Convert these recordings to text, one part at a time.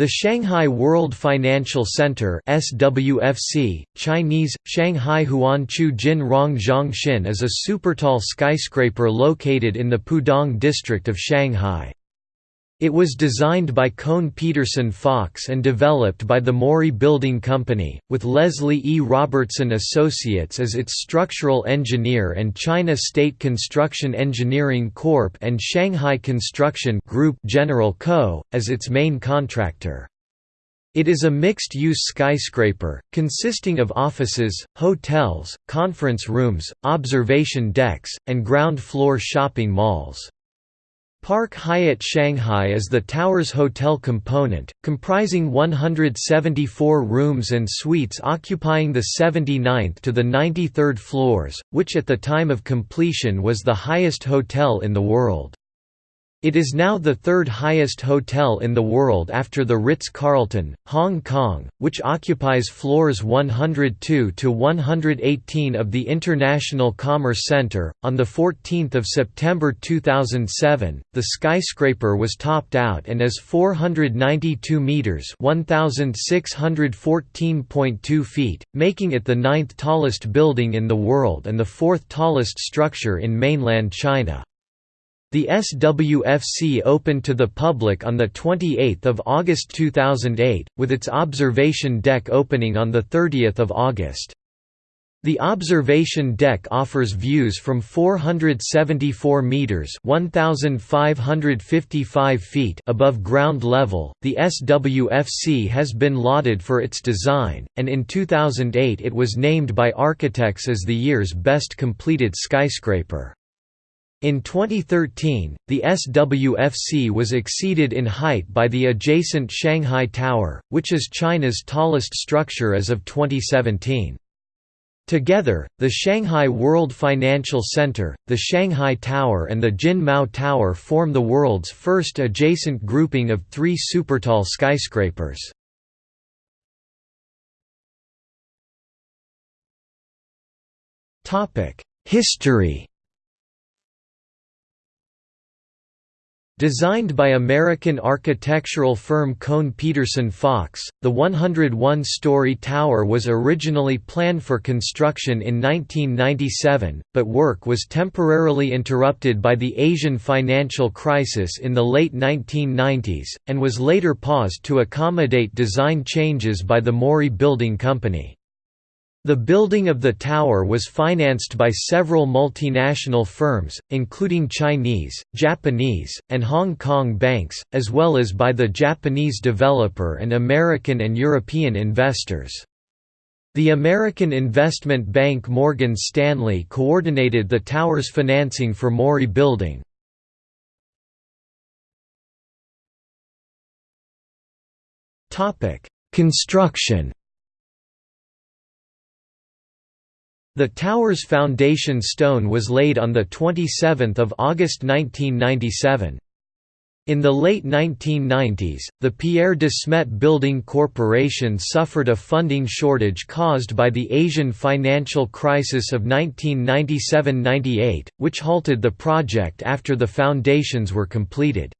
The Shanghai World Financial Center SWFC, Chinese, Shanghai Huanqiu Jin Rong Zhongxin is a supertall skyscraper located in the Pudong district of Shanghai. It was designed by Kohn Pedersen Fox and developed by the Mori Building Company, with Leslie E. Robertson Associates as its structural engineer and China State Construction Engineering Corp. and Shanghai Construction Group General Co. as its main contractor. It is a mixed-use skyscraper, consisting of offices, hotels, conference rooms, observation decks, and ground-floor shopping malls. Park Hyatt Shanghai is the tower's hotel component, comprising 174 rooms and suites occupying the 79th to the 93rd floors, which at the time of completion was the highest hotel in the world. It is now the third highest hotel in the world after the Ritz-Carlton, Hong Kong, which occupies floors 102 to 118 of the International Commerce Center. On the 14th of September 2007, the skyscraper was topped out and is 492 meters (1614.2 feet), making it the ninth tallest building in the world and the fourth tallest structure in mainland China. The SWFC opened to the public on 28 August 2008, with its observation deck opening on 30 August. The observation deck offers views from 474 meters (1555 feet) above ground level. The SWFC has been lauded for its design, and in 2008 it was named by architects as the year's best completed skyscraper. In 2013, the SWFC was exceeded in height by the adjacent Shanghai Tower, which is China's tallest structure as of 2017. Together, the Shanghai World Financial Center, the Shanghai Tower and the Jin Mao Tower form the world's first adjacent grouping of three supertall skyscrapers. History Designed by American architectural firm Kohn Pedersen Fox, the 101-story tower was originally planned for construction in 1997, but work was temporarily interrupted by the Asian financial crisis in the late 1990s, and was later paused to accommodate design changes by the Mori Building Company. The building of the tower was financed by several multinational firms, including Chinese, Japanese, and Hong Kong banks, as well as by the Japanese developer and American and European investors. The American investment bank Morgan Stanley coordinated the tower's financing for Mori Building. Construction The tower's foundation stone was laid on 27 August 1997. In the late 1990s, the Pierre de Smet Building Corporation suffered a funding shortage caused by the Asian financial crisis of 1997–98, which halted the project after the foundations were completed.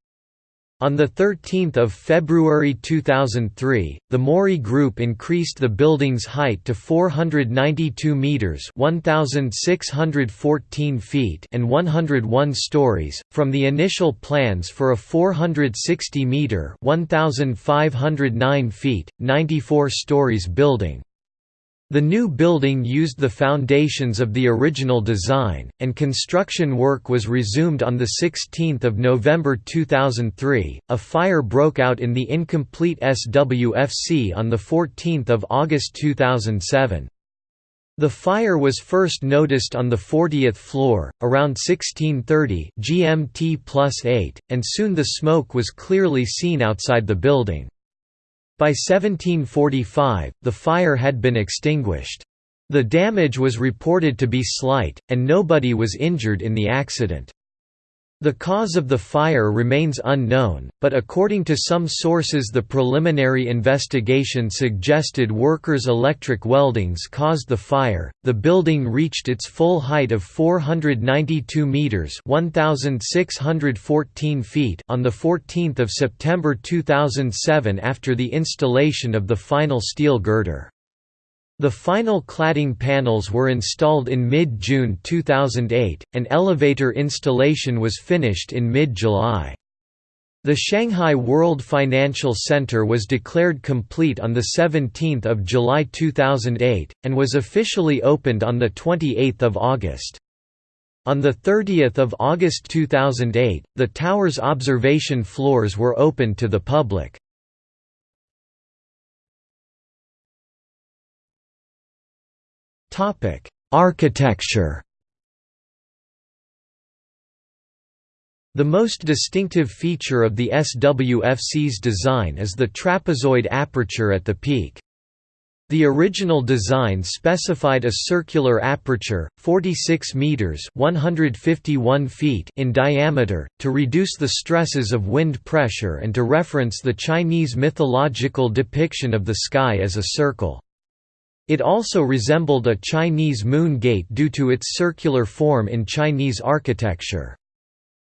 On 13 February 2003, the Mori Group increased the building's height to 492 metres 1,614 feet and 101 stories, from the initial plans for a 460-metre 1,509 feet, 94 stories building. The new building used the foundations of the original design, and construction work was resumed on 16 November 2003. A fire broke out in the incomplete SWFC on 14 August 2007. The fire was first noticed on the 40th floor, around 1630 GMT plus 8, and soon the smoke was clearly seen outside the building. By 1745, the fire had been extinguished. The damage was reported to be slight, and nobody was injured in the accident. The cause of the fire remains unknown, but according to some sources the preliminary investigation suggested workers' electric weldings caused the fire. The building reached its full height of 492 meters (1614 feet) on the 14th of September 2007 after the installation of the final steel girder. The final cladding panels were installed in mid-June 2008, and elevator installation was finished in mid-July. The Shanghai World Financial Center was declared complete on 17 July 2008, and was officially opened on 28 August. On 30 August 2008, the tower's observation floors were opened to the public. Topic: Architecture. The most distinctive feature of the SWFC's design is the trapezoid aperture at the peak. The original design specified a circular aperture, 46 meters (151 feet) in diameter, to reduce the stresses of wind pressure and to reference the Chinese mythological depiction of the sky as a circle. It also resembled a Chinese moon gate due to its circular form in Chinese architecture.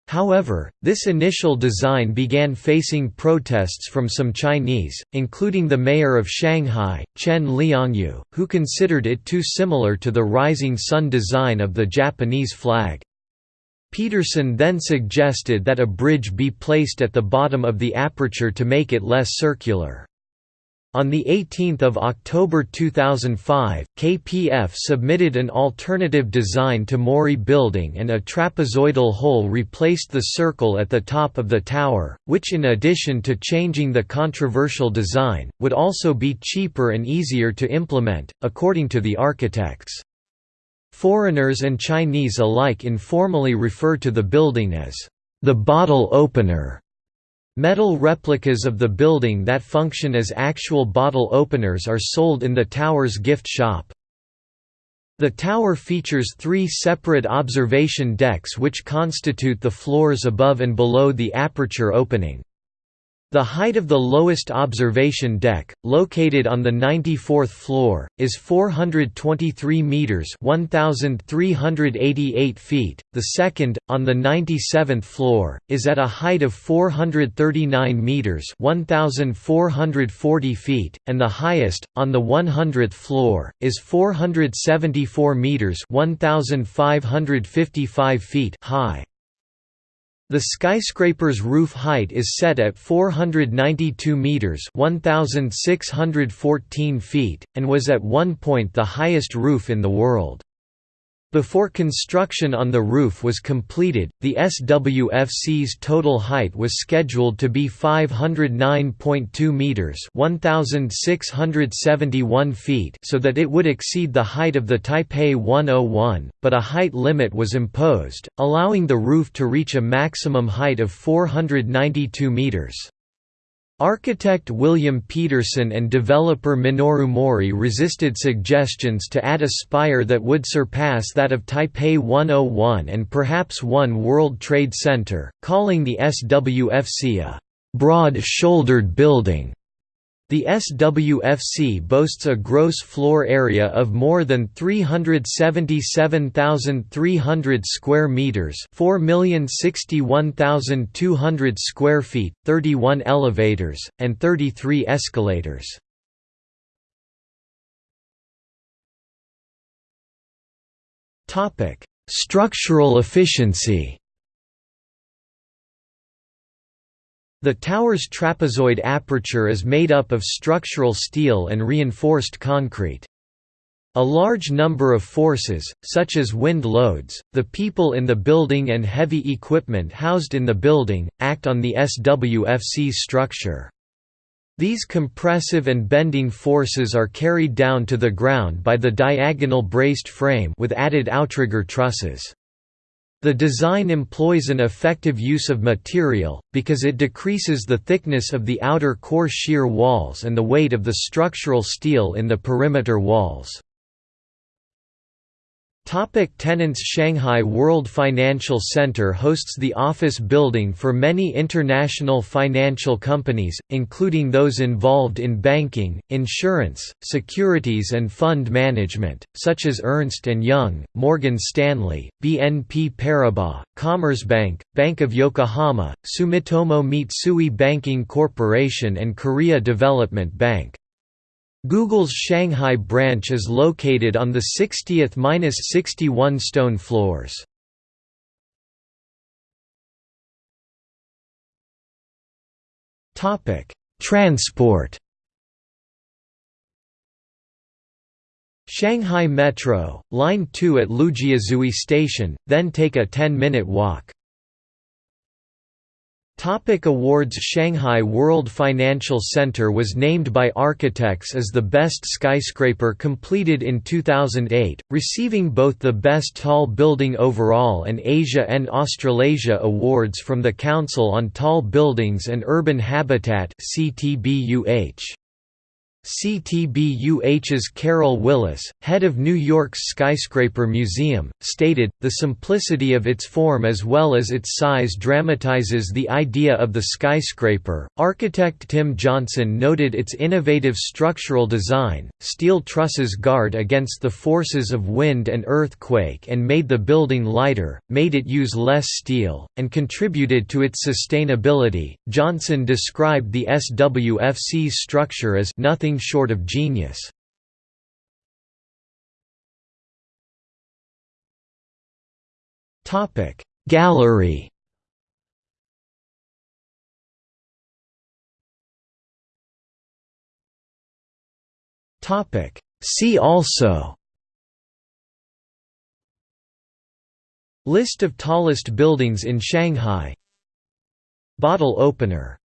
However, this initial design began facing protests from some Chinese, including the mayor of Shanghai, Chen Liangyu, who considered it too similar to the rising sun design of the Japanese flag. Pedersen then suggested that a bridge be placed at the bottom of the aperture to make it less circular. On 18 October 2005, KPF submitted an alternative design to Mori Building and a trapezoidal hole replaced the circle at the top of the tower, which in addition to changing the controversial design, would also be cheaper and easier to implement, according to the architects. Foreigners and Chinese alike informally refer to the building as the bottle opener. Metal replicas of the building that function as actual bottle openers are sold in the tower's gift shop. The tower features three separate observation decks which constitute the floors above and below the aperture opening. The height of the lowest observation deck, located on the 94th floor, is 423 meters (1388 feet). The second, on the 97th floor, is at a height of 439 meters (1440 feet), and the highest, on the 100th floor, is 474 meters (1555 feet) high. The skyscraper's roof height is set at 492 meters (1614 feet) and was at one point the highest roof in the world. Before construction on the roof was completed, the SWFC's total height was scheduled to be 509.2 meters (1671 feet) so that it would exceed the height of the Taipei 101, but a height limit was imposed, allowing the roof to reach a maximum height of 492 meters. Architect William Pedersen and developer Minoru Mori resisted suggestions to add a spire that would surpass that of Taipei 101 and perhaps One World Trade Center, calling the SWFC a «broad-shouldered building». The SWFC boasts a gross floor area of more than 377,300 square meters, 4,061,200 square feet, 31 elevators and 33 escalators. Topic: Structural efficiency. The tower's trapezoid aperture is made up of structural steel and reinforced concrete. A large number of forces, such as wind loads, the people in the building and heavy equipment housed in the building, act on the SWFC structure. These compressive and bending forces are carried down to the ground by the diagonal braced frame with added outrigger trusses. The design employs an effective use of material, because it decreases the thickness of the outer core shear walls and the weight of the structural steel in the perimeter walls. Topic tenants Shanghai World Financial Center hosts the office building for many international financial companies, including those involved in banking, insurance, securities and fund management, such as Ernst & Young, Morgan Stanley, BNP Paribas, Commerzbank, Bank of Yokohama, Sumitomo Mitsui Banking Corporation and Korea Development Bank. Google's Shanghai branch is located on the 60th–61 stone floors. Topic: Transport. Shanghai Metro, Line 2 at Lujiazui Station, then take a 10-minute walk. Topic awards Shanghai World Financial Center was named by architects as the best skyscraper completed in 2008, receiving both the Best Tall Building Overall and Asia and Australasia awards from the Council on Tall Buildings and Urban Habitat CTBUH. CTBUH's Carol Willis, head of New York's Skyscraper Museum, stated, The simplicity of its form as well as its size dramatizes the idea of the skyscraper. Architect Tim Johnson noted its innovative structural design, steel trusses guard against the forces of wind and earthquake and made the building lighter, made it use less steel, and contributed to its sustainability. Johnson described the SWFC's structure as nothing nothing short of genius. Gallery. See also. List of tallest buildings in Shanghai. Bottle opener